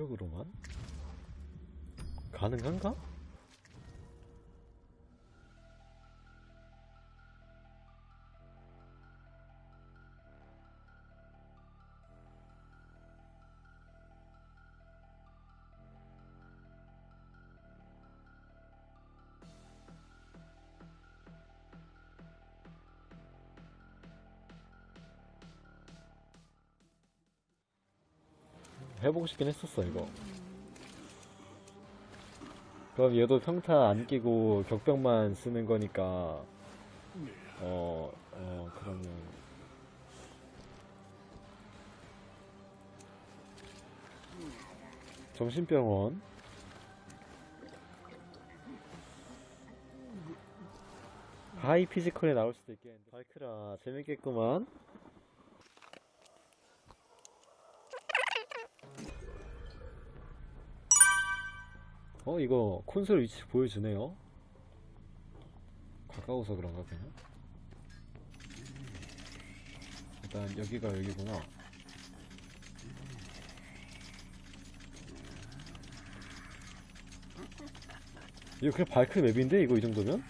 이쪽으로만? 가능한가? 해보고 싶긴 했었어 이거. 그럼 얘도 평타 안 끼고 격병만 쓰는 거니까. 어, 어 그러면. 정신병원. 하이 피지컬에 나올 수도 있겠는데. 발크라 재밌겠구만 어 이거 콘솔 위치 보여주네요. 가까워서 그런가 그냥 일단 여기가 여기구나. 이거 그냥 발크 맵인데 이거 이 정도면?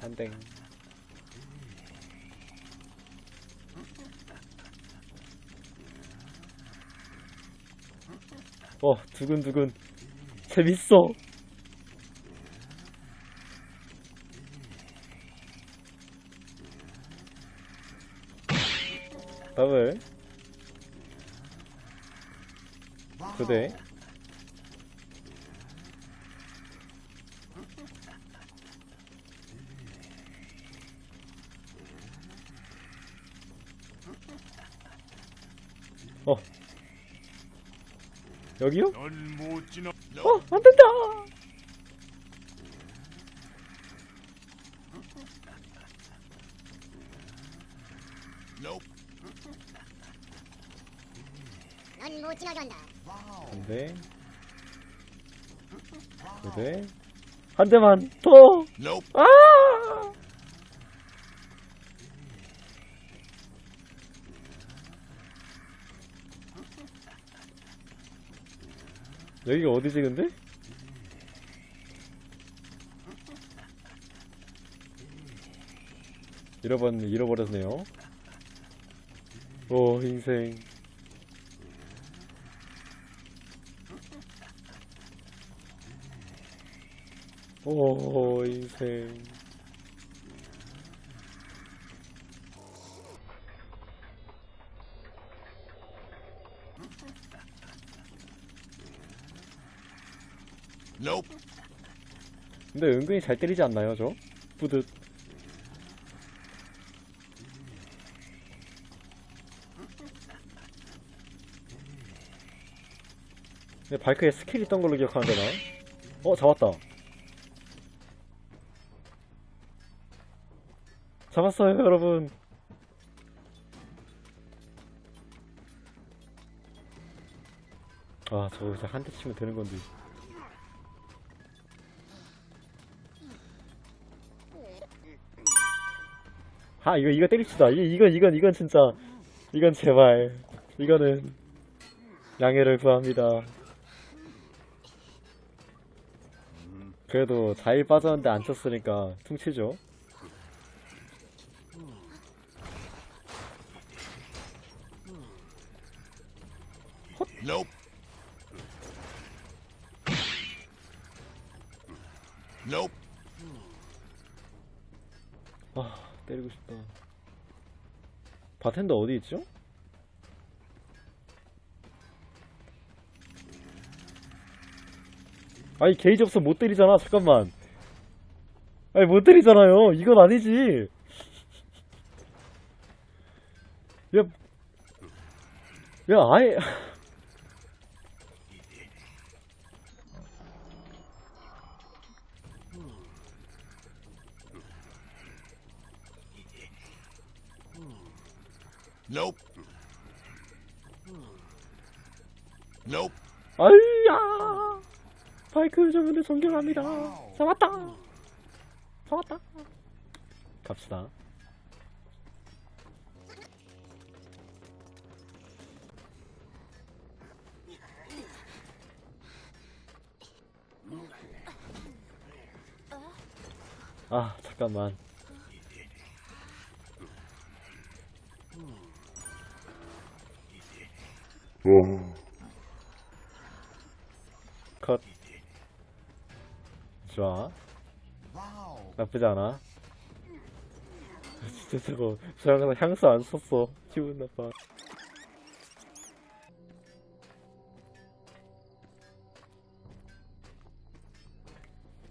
한땡 어 두근두근. 재밌어. 더블 두대 어 여기요? 어, 안 된다! Nope. 넌못 지나간다. 한 대만 더! 아! 여기가 어디지, 근데? 잃어버렸, 잃어버렸네요. 오, 인생. 오, 인생. Nope. 근데 은근히 잘 때리지 않나요, 저? 뿌듯. 근데 발크에 스킬 있던 걸로 기억하는데, 나? 어, 잡았다. 잡았어요, 여러분. 아, 저거 진짜 한 대 치면 되는 건데. 아 이거 이거 때립시다. 이, 이건 이건 이건 진짜. 이건 제발. 이거는 양해를 구합니다. 그래도 잘 빠졌는데 안 쳤으니까 퉁치죠. Nope. Nope. 아 때리고 싶다. 바텐더 어디 있죠? 아니 게이지 없어 못 때리잖아. 잠깐만. 아니 못 때리잖아요. 이건 아니지. 야, 야 아예 여러분을 존경합니다. 잡았다. 잡았다. 갑시다. 아 잠깐만 컷 좋아. 나쁘지 않아. 진짜 저거 저 항상 향수 안 썼어. 기분 나빠.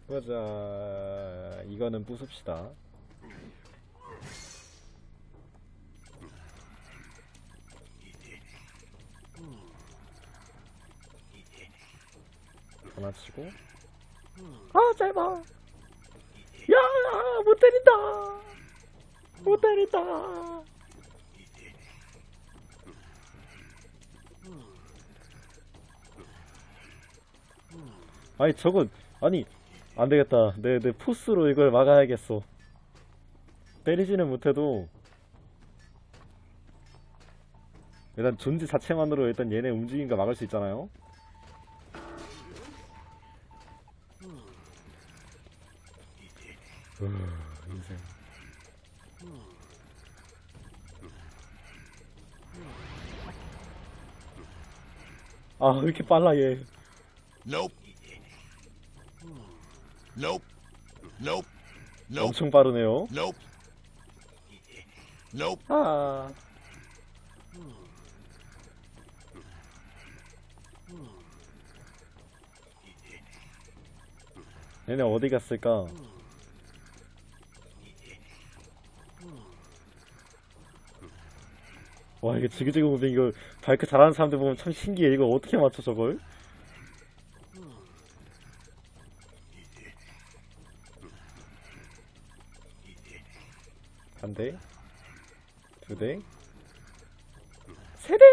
보자. 이거는 부숩시다. 하나 치고 아 짧아 야, 못 때린다. 못 때린다. 아니, 저건, 아니, 안 되겠다. 내, 내 포스로 이걸 막아야겠어. 때리지는 못해도, 일단 존재 자체만으로 일단 얘네 움직임과 막을 수 있잖아요? 인생. 아, 왜 이렇게 빨라, 얘. Nope. Nope. Nope. Nope. 엄청 빠르네요. Nope. Nope. 아. 얘네 어디 갔을까? 와 이게 지그재그 무빙 이거 바이크 잘하는 사람들 보면 참 신기해 이거 어떻게 맞춰 저걸? 한 대, 두 대, 세 대.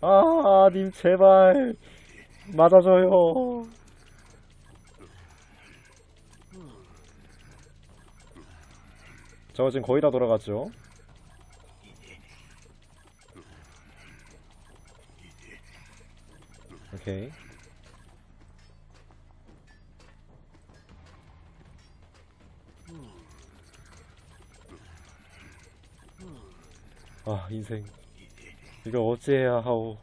아, 님 제발 맞아줘요. 저 지금 거의 다 돌아갔죠? 오케이. 아, 인생. 이거 어찌해야 하오.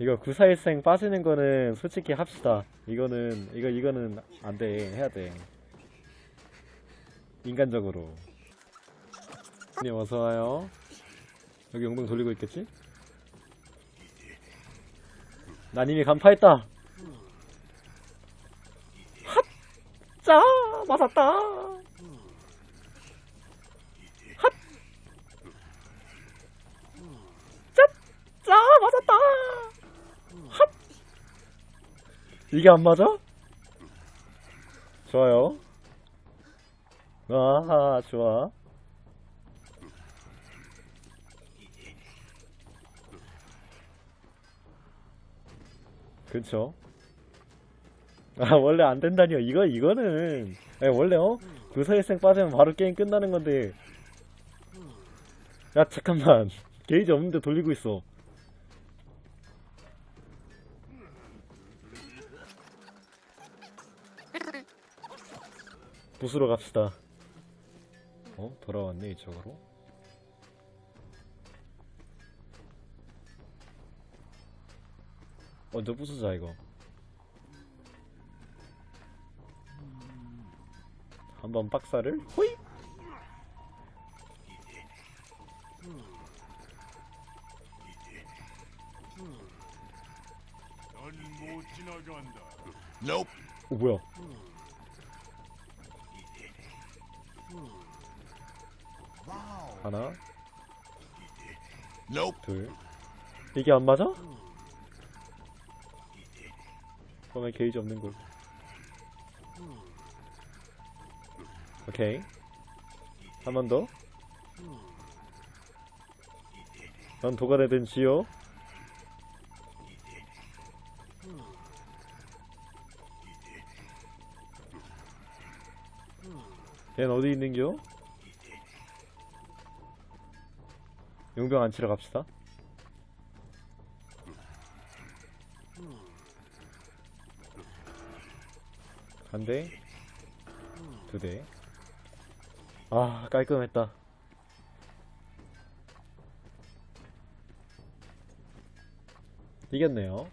이거 구사일생 빠지는 거는 솔직히 합시다. 이거는 이거 이거는 안 돼. 해야 돼. 인간적으로. 님 어서 와요. 여기 용병 돌리고 있겠지? 난 이미 간파했다. 핫! 짜! 맞았다! 핫! 짜! 짜! 맞았다! 핫! 이게 안 맞아? 좋아요. 아하, 좋아. 그쵸. 아, 원래 안 된다니요. 이거, 이거는. 아니, 원래, 어? 구사일생 빠지면 바로 게임 끝나는 건데. 야, 잠깐만. 게이지 없는데 돌리고 있어. 부수러 갑시다. 어? 돌아왔네, 이쪽으로. 먼저 부수자, 이거. 한번 박사를 호이 넌못 지나간다. Nope. 오 뭐야 하나 Nope. 둘 이게 안 맞아? 그러면 게이지 없는 걸 오케이 한 번 더. 넌 도가 되든 지요. 걘 어디 있는겨? 용병 안 치러 갑시다. 한대 두대. 아 깔끔했다. 이겼네요.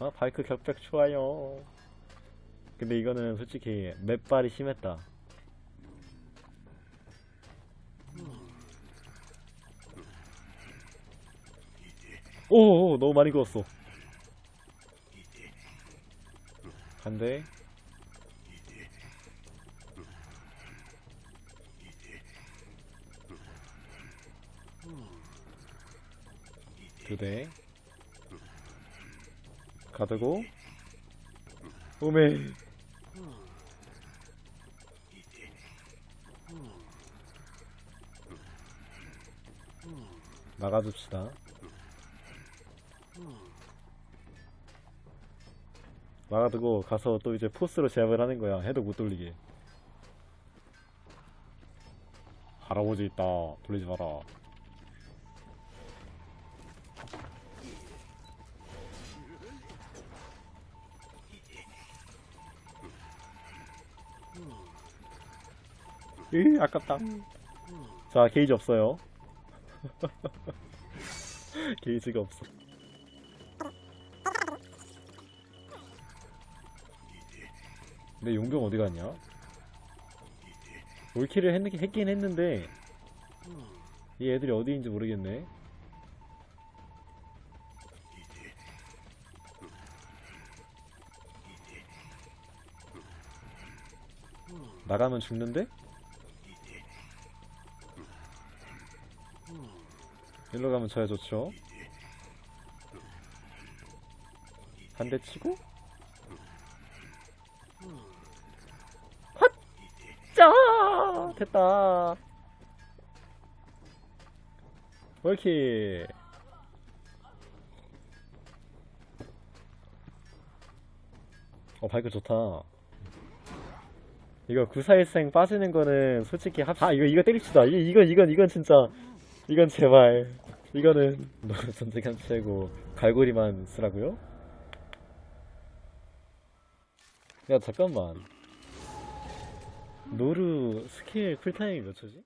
아 바이크 격백 좋아요. 근데 이거는 솔직히 맵발이 심했다. 오, 오 너무 많이 그었어. 한 대. 두 대. 가두고. 오메. 막아줍시다. 막아두고 가서 또 이제 포스로 제압을 하는 거야. 해도 못 돌리게. 할아버지 있다. 돌리지 마라. 으, 아깝다. 자, 게이지 없어요. 게이지가 없어. 근데 용병 어디 갔냐? 올킬을 했, 했긴 했는데 이 애들이 어디인지 모르겠네. 나가면 죽는데? 일로 가면 저야 좋죠. 한 대 치고 됐다. 월키. 어 바이크 좋다. 이거 구사일생 빠지는 거는 솔직히 합... 아 이거 이거 때립시다. 이 이건 이건 이건 진짜 이건 제발 이거는 노루 전쟁한 최고 갈고리만 쓰라고요? 야 잠깐만 노루 스킬 쿨타임이 몇 초지?